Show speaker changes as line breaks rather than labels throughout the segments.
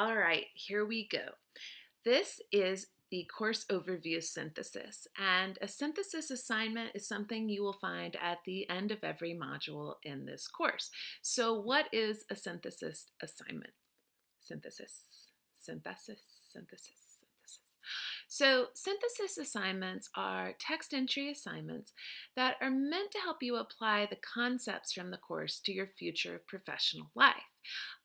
All right, here we go. This is the course overview synthesis, and a synthesis assignment is something you will find at the end of every module in this course. So what is a synthesis assignment? Synthesis, synthesis, synthesis. So synthesis assignments are text entry assignments that are meant to help you apply the concepts from the course to your future professional life.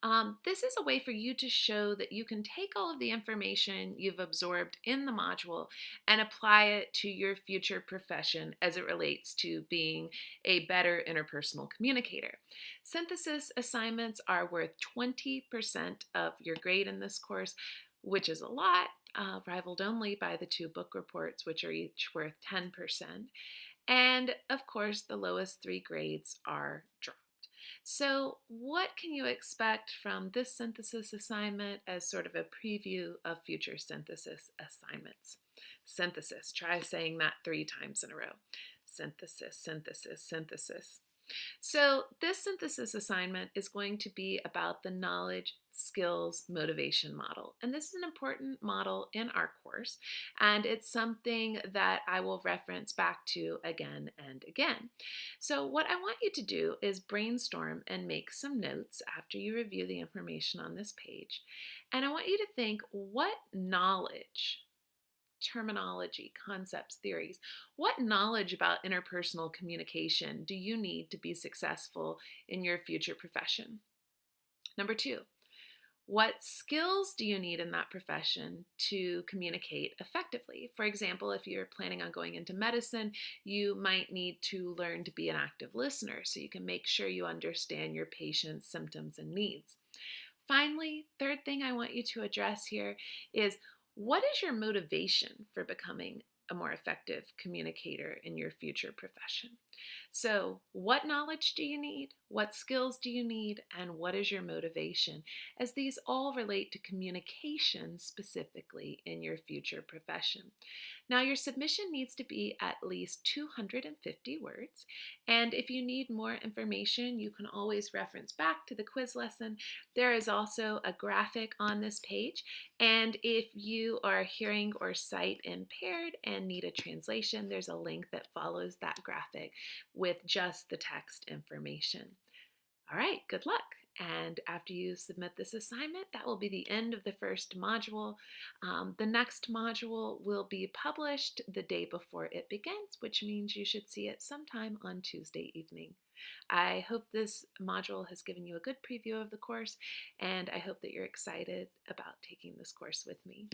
Um, this is a way for you to show that you can take all of the information you've absorbed in the module and apply it to your future profession as it relates to being a better interpersonal communicator. Synthesis assignments are worth 20% of your grade in this course, which is a lot, uh, rivaled only by the two book reports, which are each worth 10%. And of course, the lowest three grades are dropped. So, what can you expect from this synthesis assignment as sort of a preview of future synthesis assignments? Synthesis, try saying that three times in a row. Synthesis, synthesis, synthesis. So this synthesis assignment is going to be about the knowledge, skills, motivation model. And this is an important model in our course, and it's something that I will reference back to again and again. So what I want you to do is brainstorm and make some notes after you review the information on this page. And I want you to think, what knowledge terminology, concepts, theories. What knowledge about interpersonal communication do you need to be successful in your future profession? Number two, what skills do you need in that profession to communicate effectively? For example, if you're planning on going into medicine, you might need to learn to be an active listener so you can make sure you understand your patient's symptoms and needs. Finally, third thing I want you to address here is what is your motivation for becoming a more effective communicator in your future profession? So, what knowledge do you need? What skills do you need? And what is your motivation? As these all relate to communication specifically in your future profession. Now, your submission needs to be at least 250 words. And if you need more information, you can always reference back to the quiz lesson. There is also a graphic on this page. And if you are hearing or sight impaired and need a translation, there's a link that follows that graphic with just the text information. All right, good luck. And after you submit this assignment, that will be the end of the first module. Um, the next module will be published the day before it begins, which means you should see it sometime on Tuesday evening. I hope this module has given you a good preview of the course, and I hope that you're excited about taking this course with me.